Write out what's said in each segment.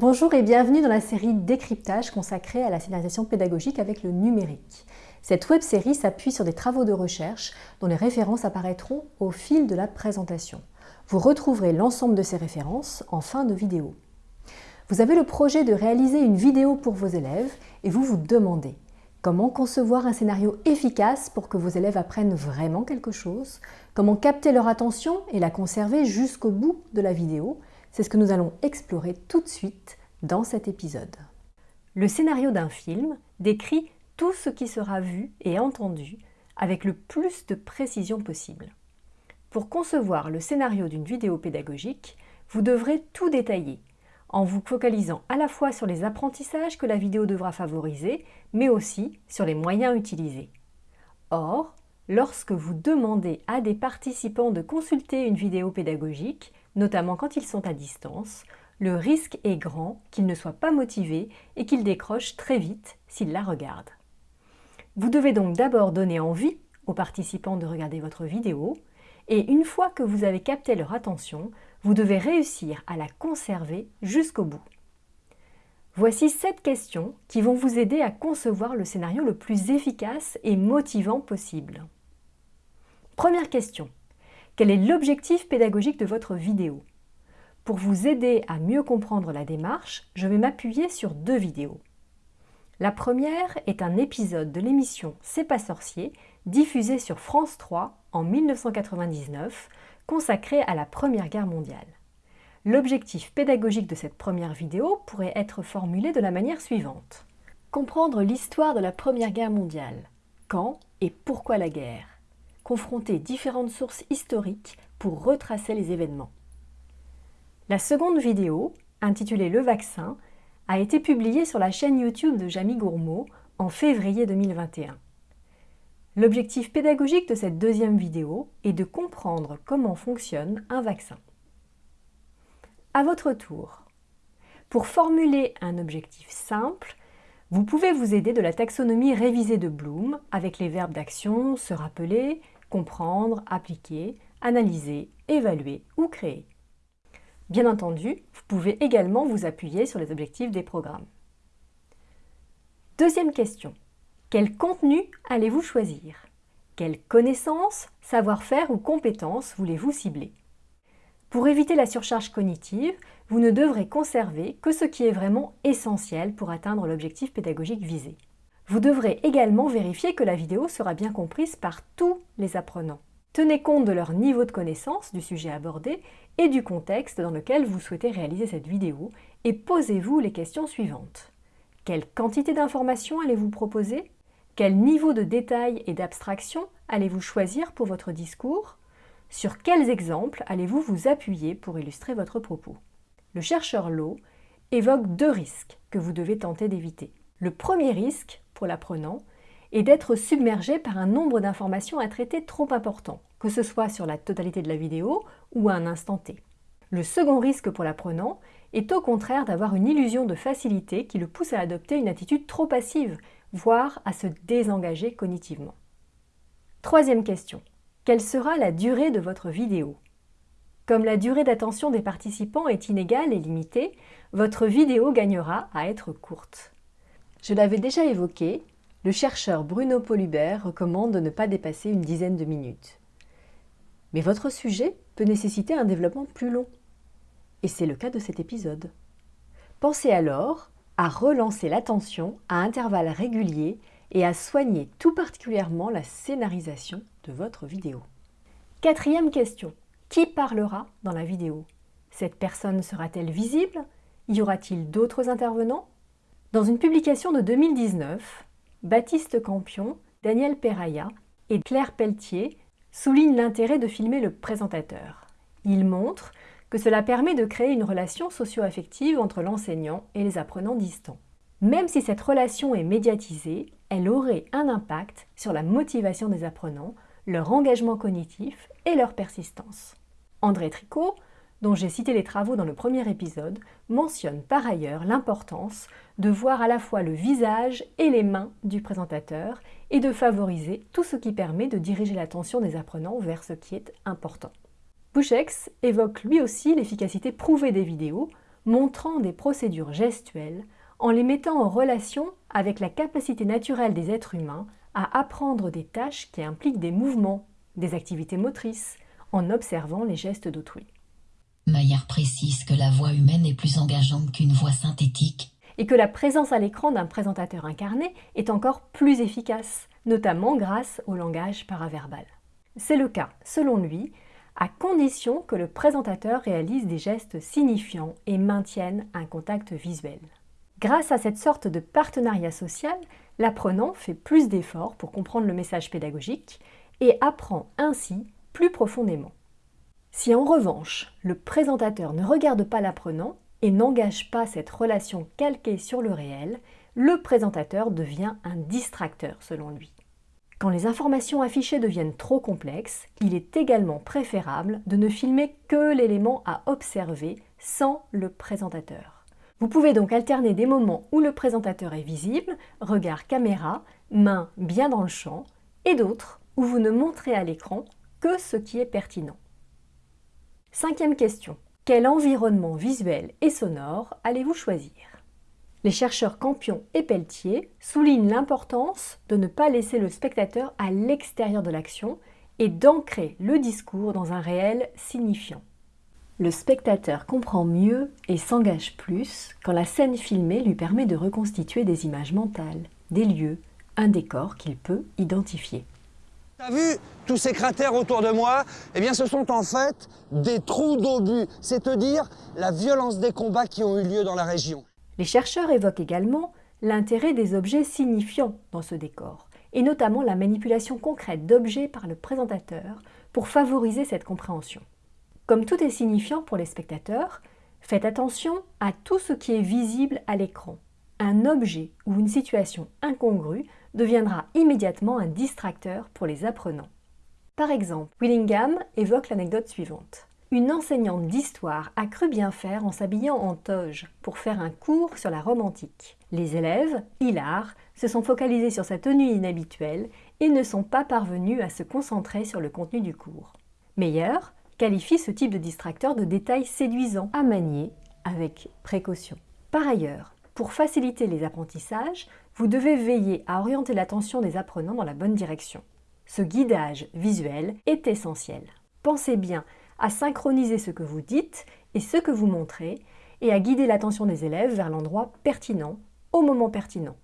Bonjour et bienvenue dans la série Décryptage consacrée à la scénarisation pédagogique avec le numérique. Cette web-série s'appuie sur des travaux de recherche dont les références apparaîtront au fil de la présentation. Vous retrouverez l'ensemble de ces références en fin de vidéo. Vous avez le projet de réaliser une vidéo pour vos élèves et vous vous demandez comment concevoir un scénario efficace pour que vos élèves apprennent vraiment quelque chose, comment capter leur attention et la conserver jusqu'au bout de la vidéo, c'est ce que nous allons explorer tout de suite dans cet épisode. Le scénario d'un film décrit tout ce qui sera vu et entendu avec le plus de précision possible. Pour concevoir le scénario d'une vidéo pédagogique, vous devrez tout détailler, en vous focalisant à la fois sur les apprentissages que la vidéo devra favoriser, mais aussi sur les moyens utilisés. Or, lorsque vous demandez à des participants de consulter une vidéo pédagogique, notamment quand ils sont à distance, le risque est grand qu'ils ne soient pas motivés et qu'ils décrochent très vite s'ils la regardent. Vous devez donc d'abord donner envie aux participants de regarder votre vidéo, et une fois que vous avez capté leur attention, vous devez réussir à la conserver jusqu'au bout. Voici sept questions qui vont vous aider à concevoir le scénario le plus efficace et motivant possible. Première question. Quel est l'objectif pédagogique de votre vidéo? Pour vous aider à mieux comprendre la démarche, je vais m'appuyer sur deux vidéos. La première est un épisode de l'émission C'est pas sorcier, diffusée sur France 3 en 1999, consacré à la Première Guerre mondiale. L'objectif pédagogique de cette première vidéo pourrait être formulé de la manière suivante. Comprendre l'histoire de la Première Guerre mondiale. Quand et pourquoi la guerre? Confronter différentes sources historiques pour retracer les événements. La seconde vidéo, intitulée Le vaccin, a été publiée sur la chaîne YouTube de Jamie Gourmaud en février 2021. L'objectif pédagogique de cette deuxième vidéo est de comprendre comment fonctionne un vaccin. À votre tour, pour formuler un objectif simple, vous pouvez vous aider de la taxonomie révisée de Bloom avec les verbes d'action, se rappeler, comprendre, appliquer, analyser, évaluer ou créer. Bien entendu, vous pouvez également vous appuyer sur les objectifs des programmes. Deuxième question. Quel contenu allez-vous choisir? Quelles connaissances, savoir-faire ou compétences voulez-vous cibler? Pour éviter la surcharge cognitive, vous ne devrez conserver que ce qui est vraiment essentiel pour atteindre l'objectif pédagogique visé. Vous devrez également vérifier que la vidéo sera bien comprise par tous les apprenants. Tenez compte de leur niveau de connaissance du sujet abordé et du contexte dans lequel vous souhaitez réaliser cette vidéo et posez-vous les questions suivantes. Quelle quantité d'informations allez-vous proposer? Quel niveau de détail et d'abstraction allez-vous choisir pour votre discours? Sur quels exemples allez-vous vous appuyer pour illustrer votre propos? Le chercheur Lowe évoque deux risques que vous devez tenter d'éviter. Le premier risque l'apprenant et d'être submergé par un nombre d'informations à traiter trop important, que ce soit sur la totalité de la vidéo ou à un instant T. Le second risque pour l'apprenant est au contraire d'avoir une illusion de facilité qui le pousse à adopter une attitude trop passive, voire à se désengager cognitivement. Troisième question. Quelle sera la durée de votre vidéo Comme la durée d'attention des participants est inégale et limitée, votre vidéo gagnera à être courte. Je l'avais déjà évoqué, le chercheur Bruno Polubert recommande de ne pas dépasser une dizaine de minutes. Mais votre sujet peut nécessiter un développement plus long. Et c'est le cas de cet épisode. Pensez alors à relancer l'attention à intervalles réguliers et à soigner tout particulièrement la scénarisation de votre vidéo. Quatrième question. Qui parlera dans la vidéo? Cette personne sera-t-elle visible? Y aura-t-il d'autres intervenants? Dans une publication de 2019, Baptiste Campion, Daniel Peraya et Claire Pelletier soulignent l'intérêt de filmer le présentateur. Ils montrent que cela permet de créer une relation socio-affective entre l'enseignant et les apprenants distants. Même si cette relation est médiatisée, elle aurait un impact sur la motivation des apprenants, leur engagement cognitif et leur persistance. André Tricot, dont j'ai cité les travaux dans le premier épisode, mentionne par ailleurs l'importance de voir à la fois le visage et les mains du présentateur et de favoriser tout ce qui permet de diriger l'attention des apprenants vers ce qui est important. Bouchex évoque lui aussi l'efficacité prouvée des vidéos montrant des procédures gestuelles en les mettant en relation avec la capacité naturelle des êtres humains à apprendre des tâches qui impliquent des mouvements, des activités motrices, en observant les gestes d'autrui. Maillard précise que la voix humaine est plus engageante qu'une voix synthétique et que la présence à l'écran d'un présentateur incarné est encore plus efficace, notamment grâce au langage paraverbal. C'est le cas, selon lui, à condition que le présentateur réalise des gestes signifiants et maintienne un contact visuel. Grâce à cette sorte de partenariat social, l'apprenant fait plus d'efforts pour comprendre le message pédagogique et apprend ainsi plus profondément. Si en revanche, le présentateur ne regarde pas l'apprenant et n'engage pas cette relation calquée sur le réel, le présentateur devient un distracteur selon lui. Quand les informations affichées deviennent trop complexes, il est également préférable de ne filmer que l'élément à observer sans le présentateur. Vous pouvez donc alterner des moments où le présentateur est visible, regard caméra, main bien dans le champ, et d'autres où vous ne montrez à l'écran que ce qui est pertinent. Cinquième question. Quel environnement visuel et sonore allez-vous choisir? Les chercheurs Campion et Pelletier soulignent l'importance de ne pas laisser le spectateur à l'extérieur de l'action et d'ancrer le discours dans un réel signifiant. Le spectateur comprend mieux et s'engage plus quand la scène filmée lui permet de reconstituer des images mentales, des lieux, un décor qu'il peut identifier. T'as vu tous ces cratères autour de moi? Eh bien, ce sont en fait des trous d'obus, c'est-à-dire la violence des combats qui ont eu lieu dans la région. Les chercheurs évoquent également l'intérêt des objets signifiants dans ce décor, et notamment la manipulation concrète d'objets par le présentateur pour favoriser cette compréhension. Comme tout est signifiant pour les spectateurs, faites attention à tout ce qui est visible à l'écran. Un objet ou une situation incongrue deviendra immédiatement un distracteur pour les apprenants. Par exemple, Willingham évoque l'anecdote suivante. Une enseignante d'histoire a cru bien faire en s'habillant en toge pour faire un cours sur la Rome antique. Les élèves, hilars, se sont focalisés sur sa tenue inhabituelle et ne sont pas parvenus à se concentrer sur le contenu du cours. Meyer qualifie ce type de distracteur de détail séduisant à manier avec précaution. Par ailleurs, pour faciliter les apprentissages, vous devez veiller à orienter l'attention des apprenants dans la bonne direction. Ce guidage visuel est essentiel. Pensez bien à synchroniser ce que vous dites et ce que vous montrez et à guider l'attention des élèves vers l'endroit pertinent, au moment pertinent.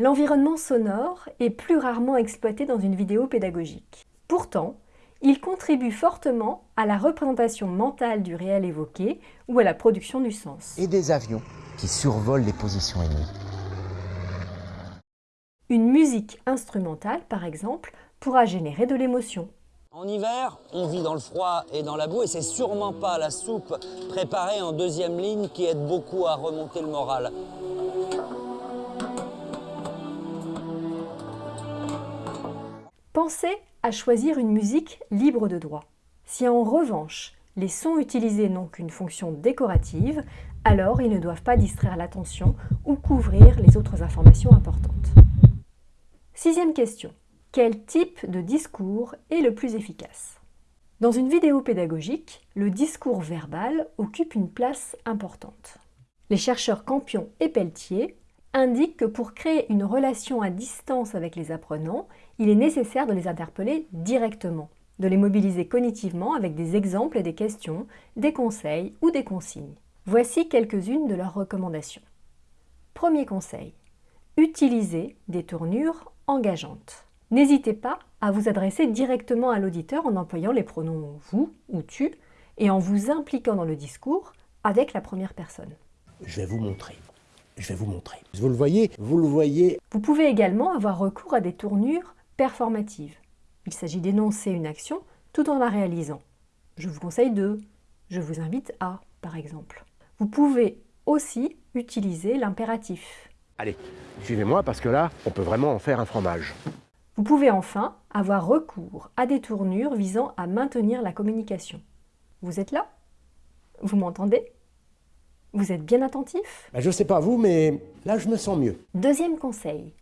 L'environnement sonore est plus rarement exploité dans une vidéo pédagogique. Pourtant, il contribue fortement à la représentation mentale du réel évoqué ou à la production du sens. Et des avions qui survolent les positions ennemies. Une musique instrumentale, par exemple, pourra générer de l'émotion. En hiver, on vit dans le froid et dans la boue et c'est sûrement pas la soupe préparée en deuxième ligne qui aide beaucoup à remonter le moral. Pensez choisir une musique libre de droit. Si en revanche, les sons utilisés n'ont qu'une fonction décorative, alors ils ne doivent pas distraire l'attention ou couvrir les autres informations importantes. Sixième question. Quel type de discours est le plus efficace? Dans une vidéo pédagogique, le discours verbal occupe une place importante. Les chercheurs Campion et Pelletier indiquent que pour créer une relation à distance avec les apprenants, il est nécessaire de les interpeller directement, de les mobiliser cognitivement avec des exemples et des questions, des conseils ou des consignes. Voici quelques-unes de leurs recommandations. Premier conseil. Utilisez des tournures engageante. N'hésitez pas à vous adresser directement à l'auditeur en employant les pronoms vous ou tu et en vous impliquant dans le discours avec la première personne. Je vais vous montrer. Je vais vous montrer. Vous le voyez Vous le voyez Vous pouvez également avoir recours à des tournures performatives. Il s'agit d'énoncer une action tout en la réalisant. Je vous conseille de, je vous invite à, par exemple. Vous pouvez aussi utiliser l'impératif. Allez, suivez-moi parce que là, on peut vraiment en faire un fromage. Vous pouvez enfin avoir recours à des tournures visant à maintenir la communication. Vous êtes là? Vous m'entendez? Vous êtes bien attentif? Ben, Je ne sais pas vous, mais là, je me sens mieux. Deuxième conseil.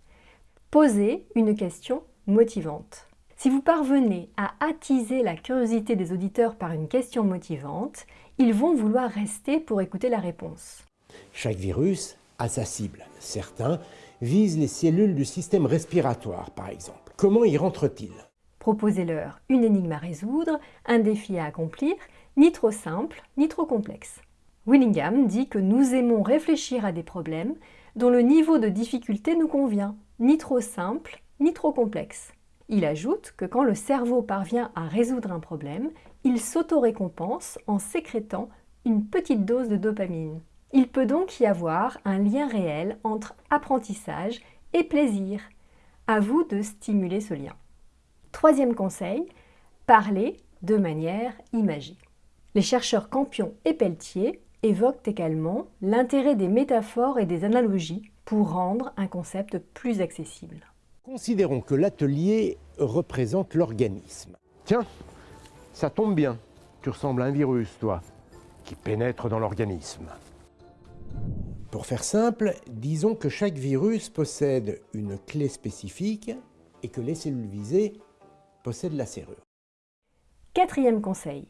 Posez une question motivante. Si vous parvenez à attiser la curiosité des auditeurs par une question motivante, ils vont vouloir rester pour écouter la réponse. Chaque virus a sa cible. Certains visent les cellules du système respiratoire, par exemple. Comment y rentre-t-il Proposez-leur une énigme à résoudre, un défi à accomplir, ni trop simple, ni trop complexe. Willingham dit que nous aimons réfléchir à des problèmes dont le niveau de difficulté nous convient, ni trop simple, ni trop complexe. Il ajoute que quand le cerveau parvient à résoudre un problème, il s'auto-récompense en sécrétant une petite dose de dopamine. Il peut donc y avoir un lien réel entre apprentissage et plaisir. À vous de stimuler ce lien. Troisième conseil, parler de manière imagée. Les chercheurs Campion et Pelletier évoquent également l'intérêt des métaphores et des analogies pour rendre un concept plus accessible. Considérons que l'atelier représente l'organisme. Tiens, ça tombe bien. Tu ressembles à un virus, toi, qui pénètre dans l'organisme. Pour faire simple, disons que chaque virus possède une clé spécifique et que les cellules visées possèdent la serrure. Quatrième conseil,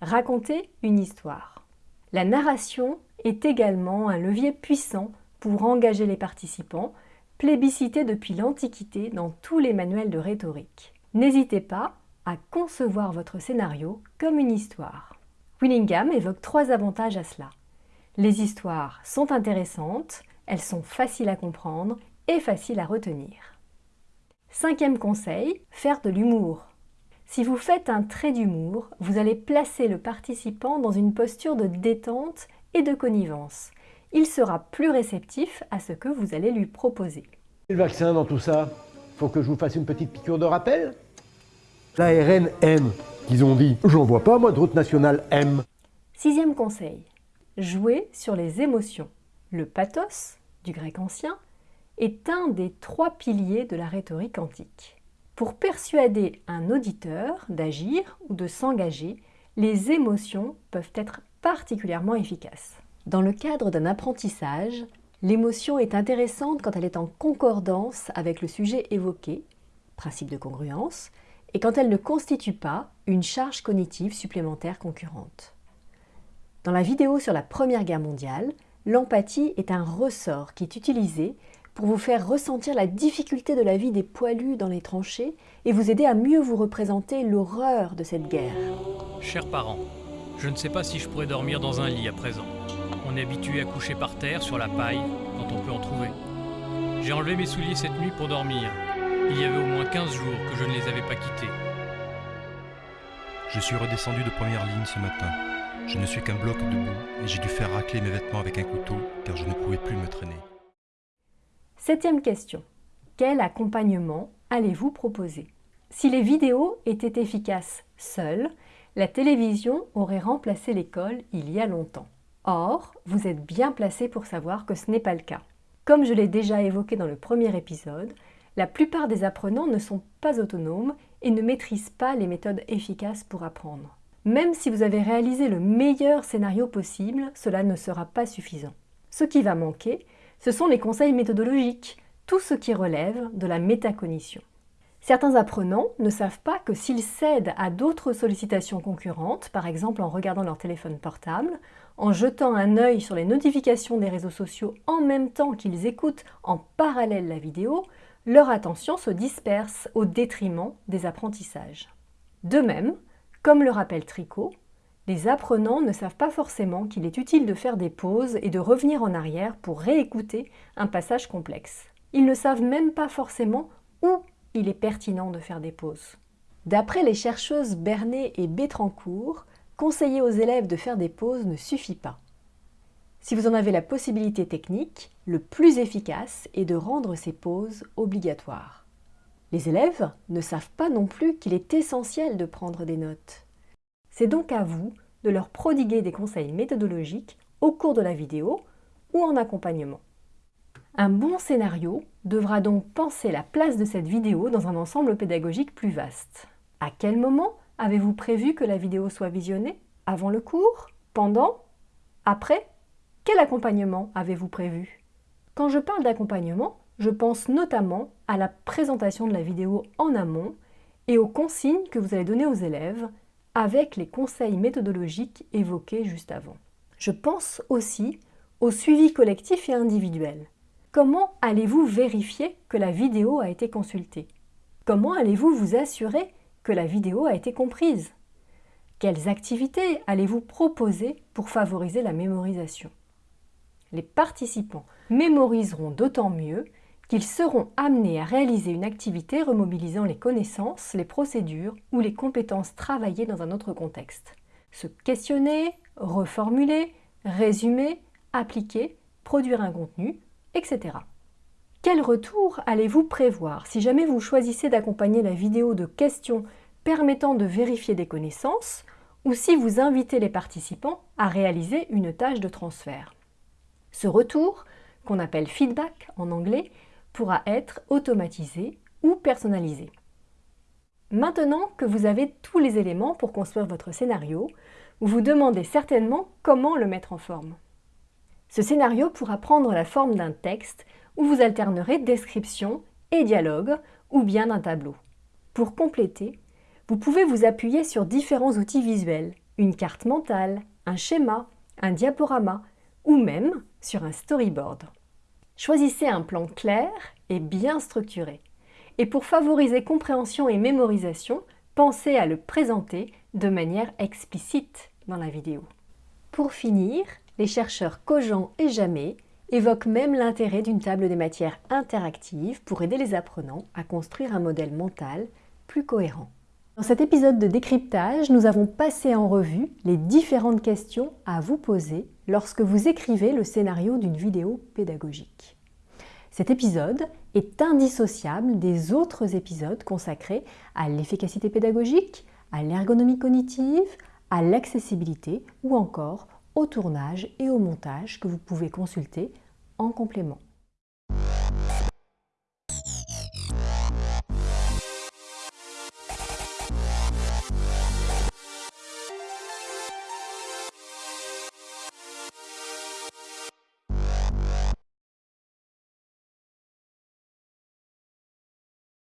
raconter une histoire. La narration est également un levier puissant pour engager les participants, plébiscité depuis l'Antiquité dans tous les manuels de rhétorique. N'hésitez pas à concevoir votre scénario comme une histoire. Willingham évoque trois avantages à cela. Les histoires sont intéressantes, elles sont faciles à comprendre et faciles à retenir. Cinquième conseil, faire de l'humour. Si vous faites un trait d'humour, vous allez placer le participant dans une posture de détente et de connivence. Il sera plus réceptif à ce que vous allez lui proposer. Le vaccin dans tout ça Faut que je vous fasse une petite piqûre de rappel L'ARN M, qu'ils ont dit. J'en vois pas, moi, de route nationale M. Sixième conseil, jouer sur les émotions. Le pathos, du grec ancien, est un des trois piliers de la rhétorique antique. Pour persuader un auditeur d'agir ou de s'engager, les émotions peuvent être particulièrement efficaces. Dans le cadre d'un apprentissage, l'émotion est intéressante quand elle est en concordance avec le sujet évoqué, principe de congruence, et quand elle ne constitue pas une charge cognitive supplémentaire concurrente. Dans la vidéo sur la Première Guerre mondiale, l'empathie est un ressort qui est utilisé pour vous faire ressentir la difficulté de la vie des poilus dans les tranchées et vous aider à mieux vous représenter l'horreur de cette guerre. Chers parents, je ne sais pas si je pourrais dormir dans un lit à présent. On est habitué à coucher par terre, sur la paille, quand on peut en trouver. J'ai enlevé mes souliers cette nuit pour dormir. Il y avait au moins 15 jours que je ne les avais pas quittés. Je suis redescendu de première ligne ce matin. Je ne suis qu'un bloc debout et j'ai dû faire racler mes vêtements avec un couteau car je ne pouvais plus me traîner. Septième question. Quel accompagnement allez-vous proposer? Si les vidéos étaient efficaces seules, la télévision aurait remplacé l'école il y a longtemps. Or, vous êtes bien placé pour savoir que ce n'est pas le cas. Comme je l'ai déjà évoqué dans le premier épisode, la plupart des apprenants ne sont pas autonomes et ne maîtrisent pas les méthodes efficaces pour apprendre. Même si vous avez réalisé le meilleur scénario possible, cela ne sera pas suffisant. Ce qui va manquer, ce sont les conseils méthodologiques, tout ce qui relève de la métacognition. Certains apprenants ne savent pas que s'ils cèdent à d'autres sollicitations concurrentes, par exemple en regardant leur téléphone portable, en jetant un œil sur les notifications des réseaux sociaux en même temps qu'ils écoutent en parallèle la vidéo, leur attention se disperse au détriment des apprentissages. De même, comme le rappelle Tricot, les apprenants ne savent pas forcément qu'il est utile de faire des pauses et de revenir en arrière pour réécouter un passage complexe. Ils ne savent même pas forcément où il est pertinent de faire des pauses. D'après les chercheuses Bernet et Bétrancourt, conseiller aux élèves de faire des pauses ne suffit pas. Si vous en avez la possibilité technique, le plus efficace est de rendre ces pauses obligatoires. Les élèves ne savent pas non plus qu'il est essentiel de prendre des notes. C'est donc à vous de leur prodiguer des conseils méthodologiques au cours de la vidéo ou en accompagnement. Un bon scénario devra donc penser la place de cette vidéo dans un ensemble pédagogique plus vaste. À quel moment avez-vous prévu que la vidéo soit visionnée Avant le cours Pendant Après? Quel accompagnement avez-vous prévu? Quand je parle d'accompagnement, je pense notamment à la présentation de la vidéo en amont et aux consignes que vous allez donner aux élèves avec les conseils méthodologiques évoqués juste avant. Je pense aussi au suivi collectif et individuel. Comment allez-vous vérifier que la vidéo a été consultée? Comment allez-vous vous assurer que la vidéo a été comprise Quelles activités allez-vous proposer pour favoriser la mémorisation? Les participants mémoriseront d'autant mieux qu'ils seront amenés à réaliser une activité remobilisant les connaissances, les procédures ou les compétences travaillées dans un autre contexte. Se questionner, reformuler, résumer, appliquer, produire un contenu, etc. Quel retour allez-vous prévoir si jamais vous choisissez d'accompagner la vidéo de questions permettant de vérifier des connaissances ou si vous invitez les participants à réaliser une tâche de transfert Ce retour, qu'on appelle feedback en anglais, pourra être automatisé ou personnalisé. Maintenant que vous avez tous les éléments pour construire votre scénario, vous vous demandez certainement comment le mettre en forme. Ce scénario pourra prendre la forme d'un texte où vous alternerez description et dialogue ou bien d'un tableau. Pour compléter, vous pouvez vous appuyer sur différents outils visuels, une carte mentale, un schéma, un diaporama ou même sur un storyboard. Choisissez un plan clair et bien structuré. Et pour favoriser compréhension et mémorisation, pensez à le présenter de manière explicite dans la vidéo. Pour finir, les chercheurs Cogent et Jamais évoquent même l'intérêt d'une table des matières interactive pour aider les apprenants à construire un modèle mental plus cohérent. Dans cet épisode de décryptage, nous avons passé en revue les différentes questions à vous poser lorsque vous écrivez le scénario d'une vidéo pédagogique. Cet épisode est indissociable des autres épisodes consacrés à l'efficacité pédagogique, à l'ergonomie cognitive, à l'accessibilité ou encore au tournage et au montage que vous pouvez consulter en complément.